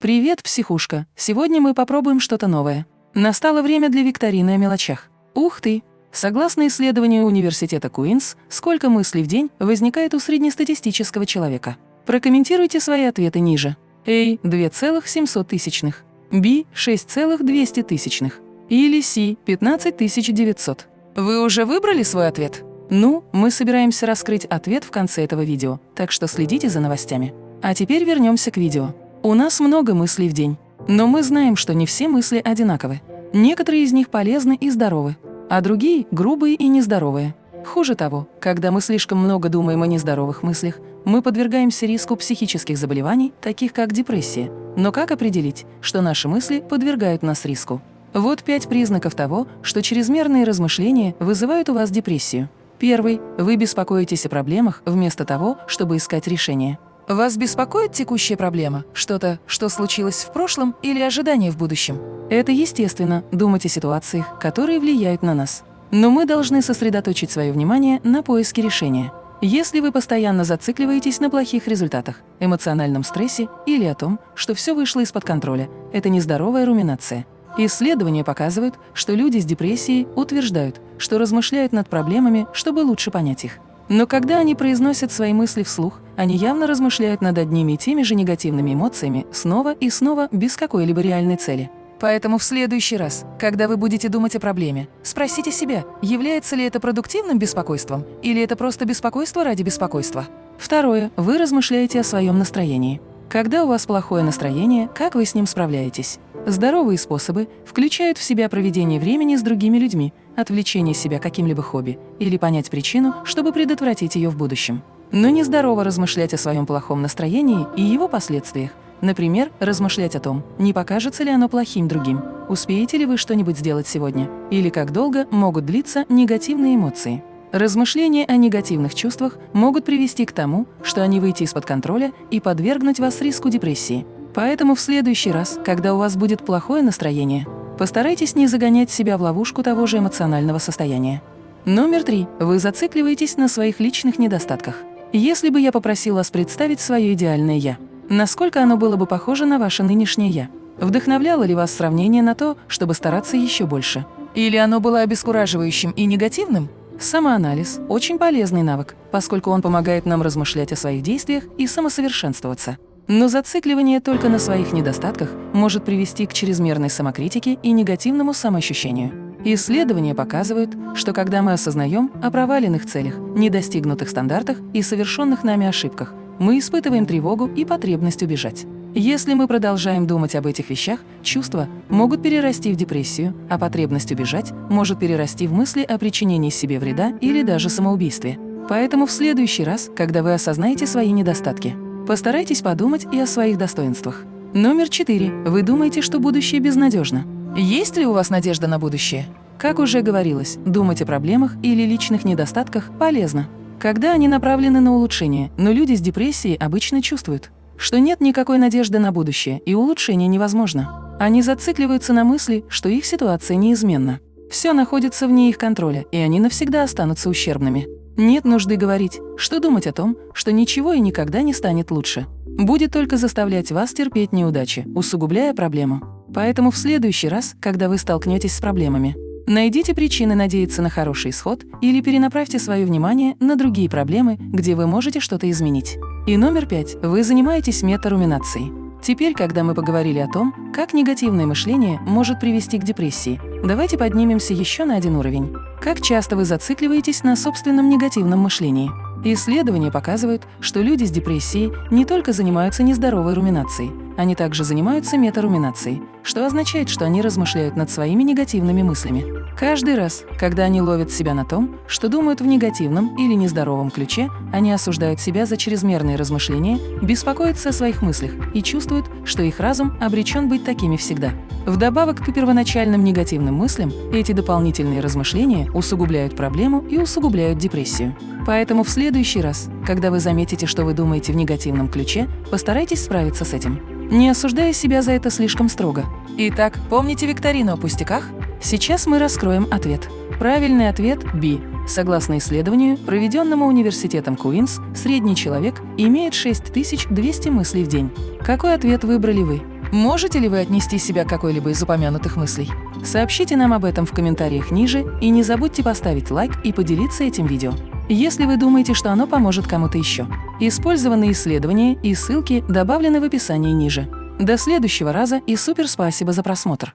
Привет, психушка! Сегодня мы попробуем что-то новое. Настало время для викторины о мелочах. Ух ты! Согласно исследованию университета Куинс, сколько мыслей в день возникает у среднестатистического человека? Прокомментируйте свои ответы ниже. A – 2,700 тысячных, B – 6,200 тысячных или C – 15 900. Вы уже выбрали свой ответ? Ну, мы собираемся раскрыть ответ в конце этого видео, так что следите за новостями. А теперь вернемся к видео. У нас много мыслей в день, но мы знаем, что не все мысли одинаковы. Некоторые из них полезны и здоровы, а другие – грубые и нездоровые. Хуже того, когда мы слишком много думаем о нездоровых мыслях, мы подвергаемся риску психических заболеваний, таких как депрессия. Но как определить, что наши мысли подвергают нас риску? Вот пять признаков того, что чрезмерные размышления вызывают у вас депрессию. Первый – вы беспокоитесь о проблемах вместо того, чтобы искать решение. Вас беспокоит текущая проблема? Что-то, что случилось в прошлом или ожидание в будущем? Это естественно, думать о ситуациях, которые влияют на нас. Но мы должны сосредоточить свое внимание на поиске решения. Если вы постоянно зацикливаетесь на плохих результатах, эмоциональном стрессе или о том, что все вышло из-под контроля, это нездоровая руминация. Исследования показывают, что люди с депрессией утверждают, что размышляют над проблемами, чтобы лучше понять их. Но когда они произносят свои мысли вслух, они явно размышляют над одними и теми же негативными эмоциями снова и снова без какой-либо реальной цели. Поэтому в следующий раз, когда вы будете думать о проблеме, спросите себя, является ли это продуктивным беспокойством или это просто беспокойство ради беспокойства. Второе. Вы размышляете о своем настроении. Когда у вас плохое настроение, как вы с ним справляетесь? Здоровые способы включают в себя проведение времени с другими людьми, отвлечение себя каким-либо хобби или понять причину, чтобы предотвратить ее в будущем. Но нездорово размышлять о своем плохом настроении и его последствиях. Например, размышлять о том, не покажется ли оно плохим другим, успеете ли вы что-нибудь сделать сегодня, или как долго могут длиться негативные эмоции. Размышления о негативных чувствах могут привести к тому, что они выйти из-под контроля и подвергнуть вас риску депрессии. Поэтому в следующий раз, когда у вас будет плохое настроение, постарайтесь не загонять себя в ловушку того же эмоционального состояния. Номер три. Вы зацикливаетесь на своих личных недостатках. Если бы я попросил вас представить свое идеальное «я», насколько оно было бы похоже на ваше нынешнее «я»? Вдохновляло ли вас сравнение на то, чтобы стараться еще больше? Или оно было обескураживающим и негативным? Самоанализ – очень полезный навык, поскольку он помогает нам размышлять о своих действиях и самосовершенствоваться. Но зацикливание только на своих недостатках может привести к чрезмерной самокритике и негативному самоощущению. Исследования показывают, что когда мы осознаем о проваленных целях, недостигнутых стандартах и совершенных нами ошибках, мы испытываем тревогу и потребность убежать. Если мы продолжаем думать об этих вещах, чувства могут перерасти в депрессию, а потребность убежать может перерасти в мысли о причинении себе вреда или даже самоубийстве. Поэтому в следующий раз, когда вы осознаете свои недостатки, Постарайтесь подумать и о своих достоинствах. Номер четыре. Вы думаете, что будущее безнадежно. Есть ли у вас надежда на будущее? Как уже говорилось, думать о проблемах или личных недостатках полезно, когда они направлены на улучшение, но люди с депрессией обычно чувствуют, что нет никакой надежды на будущее и улучшение невозможно. Они зацикливаются на мысли, что их ситуация неизменна. Все находится вне их контроля, и они навсегда останутся ущербными. Нет нужды говорить, что думать о том, что ничего и никогда не станет лучше. Будет только заставлять вас терпеть неудачи, усугубляя проблему. Поэтому в следующий раз, когда вы столкнетесь с проблемами, найдите причины надеяться на хороший исход или перенаправьте свое внимание на другие проблемы, где вы можете что-то изменить. И номер пять. Вы занимаетесь метаруминацией. Теперь, когда мы поговорили о том, как негативное мышление может привести к депрессии, давайте поднимемся еще на один уровень. Как часто вы зацикливаетесь на собственном негативном мышлении? Исследования показывают, что люди с депрессией не только занимаются нездоровой руминацией, они также занимаются метаруминацией, что означает, что они размышляют над своими негативными мыслями. Каждый раз, когда они ловят себя на том, что думают в негативном или нездоровом ключе, они осуждают себя за чрезмерные размышления, беспокоятся о своих мыслях и чувствуют, что их разум обречен быть такими всегда. Вдобавок к первоначальным негативным мыслям, эти дополнительные размышления усугубляют проблему и усугубляют депрессию. Поэтому в следующий раз, когда вы заметите, что вы думаете в негативном ключе, постарайтесь справиться с этим, не осуждая себя за это слишком строго. Итак, помните викторину о пустяках? Сейчас мы раскроем ответ. Правильный ответ – B. Согласно исследованию, проведенному университетом Куинс, средний человек имеет 6200 мыслей в день. Какой ответ выбрали вы? Можете ли вы отнести себя к какой-либо из упомянутых мыслей? Сообщите нам об этом в комментариях ниже и не забудьте поставить лайк и поделиться этим видео, если вы думаете, что оно поможет кому-то еще. Использованные исследования и ссылки добавлены в описании ниже. До следующего раза и супер спасибо за просмотр!